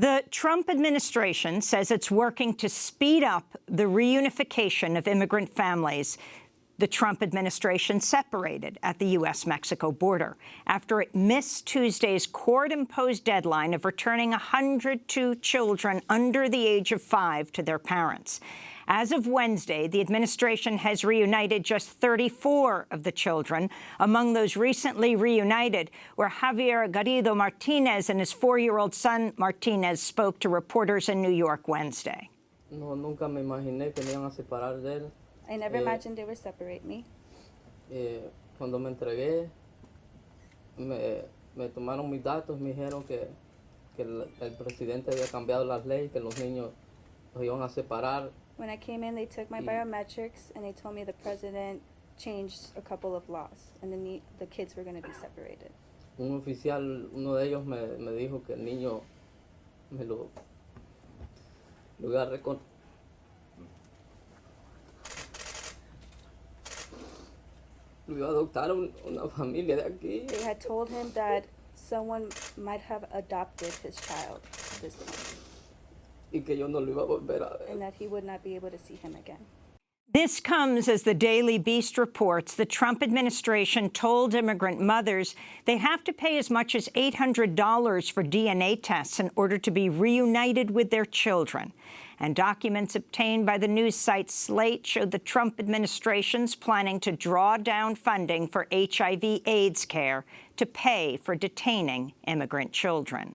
The Trump administration says it's working to speed up the reunification of immigrant families. The Trump administration separated at the U.S.-Mexico border after it missed Tuesday's court-imposed deadline of returning 102 children under the age of five to their parents. As of Wednesday, the administration has reunited just 34 of the children. Among those recently reunited were Javier Garrido Martinez and his four-year-old son Martinez spoke to reporters in New York Wednesday. No, nunca me imaginé que me iban a separar de él. I never Eh, imagined they would separate me. Eh, cuando me entregué, me, me tomaron mis datos, me dijeron que, que el, el presidente había cambiado las leyes, que los niños los iban a separar. When I came in, they took my biometrics and they told me the president changed a couple of laws and the, the kids were going to be separated. Un oficial, uno de ellos me, me dijo que el niño me lo, lo iba a lo iba a adoptar un- una familia de aquí. They had told him that someone might have adopted his child this point y que yo no lo iba a volver a ver. and that he would not be able to see him again. This comes as the Daily Beast reports the Trump administration told immigrant mothers they have to pay as much as $800 for DNA tests in order to be reunited with their children. And documents obtained by the news site Slate showed the Trump administration's planning to draw down funding for HIV AIDS care to pay for detaining immigrant children.